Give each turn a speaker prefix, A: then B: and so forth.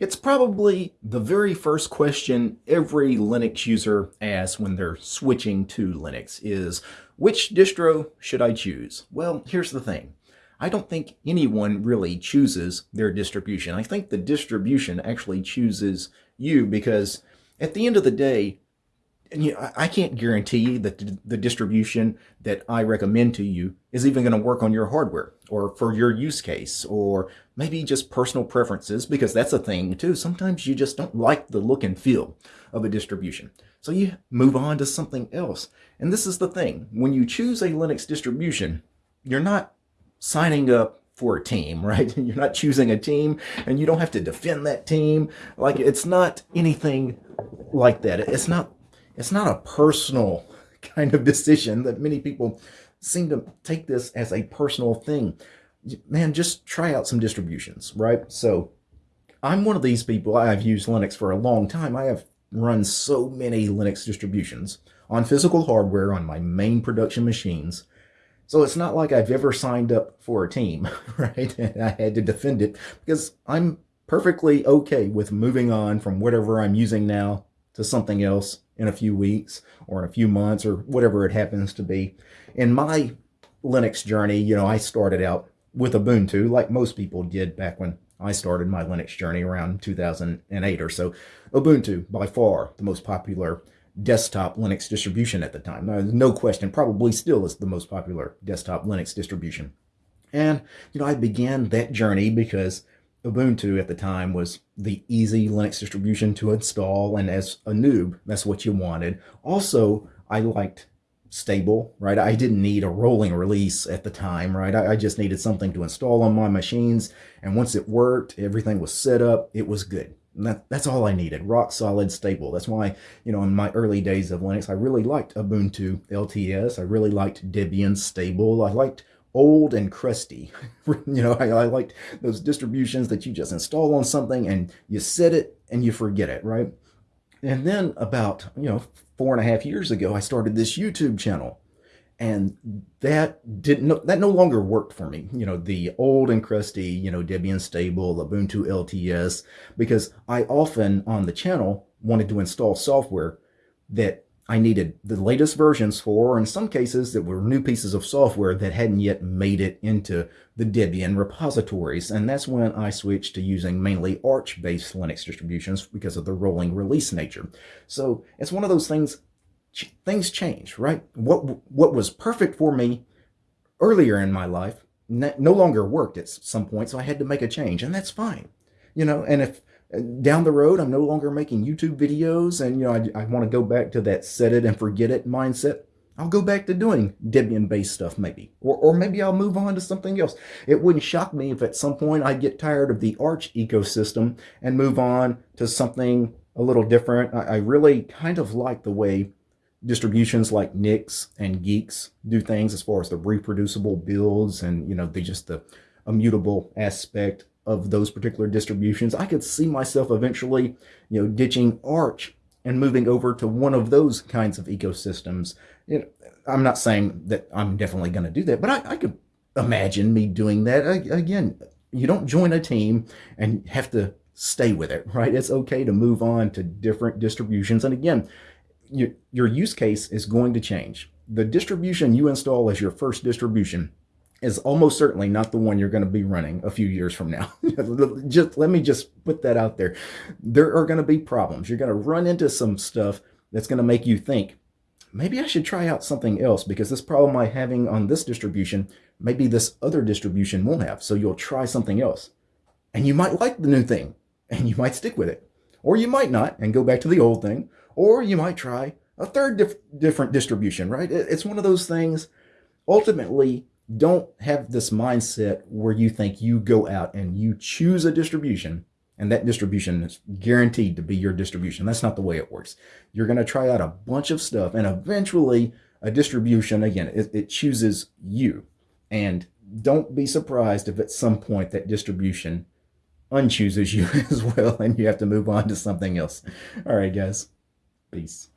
A: It's probably the very first question every Linux user asks when they're switching to Linux is, which distro should I choose? Well, here's the thing. I don't think anyone really chooses their distribution. I think the distribution actually chooses you because at the end of the day, and you know, I can't guarantee that the distribution that I recommend to you is even going to work on your hardware or for your use case or maybe just personal preferences because that's a thing too. Sometimes you just don't like the look and feel of a distribution. So you move on to something else. And this is the thing. When you choose a Linux distribution, you're not signing up for a team, right? You're not choosing a team and you don't have to defend that team. Like it's not anything like that. It's not it's not a personal kind of decision that many people seem to take this as a personal thing. Man, just try out some distributions, right? So I'm one of these people. I've used Linux for a long time. I have run so many Linux distributions on physical hardware on my main production machines. So it's not like I've ever signed up for a team, right? And I had to defend it because I'm perfectly okay with moving on from whatever I'm using now to something else in a few weeks or in a few months or whatever it happens to be. In my Linux journey, you know, I started out with Ubuntu like most people did back when I started my Linux journey around 2008 or so. Ubuntu, by far the most popular desktop Linux distribution at the time. No question, probably still is the most popular desktop Linux distribution. And, you know, I began that journey because Ubuntu at the time was the easy Linux distribution to install, and as a noob, that's what you wanted. Also, I liked stable, right? I didn't need a rolling release at the time, right? I, I, just needed something to install on my machines, and once it worked, everything was set up, it was good. And that, that's all I needed, rock solid, stable. That's why, you know, in my early days of Linux, I really liked Ubuntu LTS. I really liked Debian stable. I liked old and crusty. you know, I, I liked those distributions that you just install on something and you set it and you forget it, right? And then about, you know, four and a half years ago, I started this YouTube channel and that didn't that no longer worked for me you know the old and crusty you know debian stable ubuntu lts because i often on the channel wanted to install software that I needed the latest versions for, or in some cases that were new pieces of software that hadn't yet made it into the Debian repositories. And that's when I switched to using mainly Arch-based Linux distributions because of the rolling release nature. So it's one of those things, things change, right? What, what was perfect for me earlier in my life no longer worked at some point, so I had to make a change, and that's fine. You know, and if down the road, I'm no longer making YouTube videos and, you know, I, I want to go back to that set it and forget it mindset. I'll go back to doing Debian-based stuff maybe, or, or maybe I'll move on to something else. It wouldn't shock me if at some point I get tired of the Arch ecosystem and move on to something a little different. I, I really kind of like the way distributions like Nix and Guix do things as far as the reproducible builds and, you know, the just the immutable aspect of those particular distributions. I could see myself eventually, you know, ditching Arch and moving over to one of those kinds of ecosystems. Know, I'm not saying that I'm definitely going to do that, but I, I could imagine me doing that. Again, you don't join a team and have to stay with it, right? It's okay to move on to different distributions. And again, your, your use case is going to change. The distribution you install as your first distribution is almost certainly not the one you're going to be running a few years from now. just let me just put that out there. There are going to be problems. You're going to run into some stuff that's going to make you think, maybe I should try out something else because this problem I'm having on this distribution, maybe this other distribution won't have. So you'll try something else. And you might like the new thing and you might stick with it. Or you might not and go back to the old thing. Or you might try a third dif different distribution, right? It's one of those things. Ultimately, don't have this mindset where you think you go out and you choose a distribution and that distribution is guaranteed to be your distribution. That's not the way it works. You're going to try out a bunch of stuff and eventually a distribution, again, it, it chooses you. And don't be surprised if at some point that distribution unchooses you as well and you have to move on to something else. All right, guys. Peace.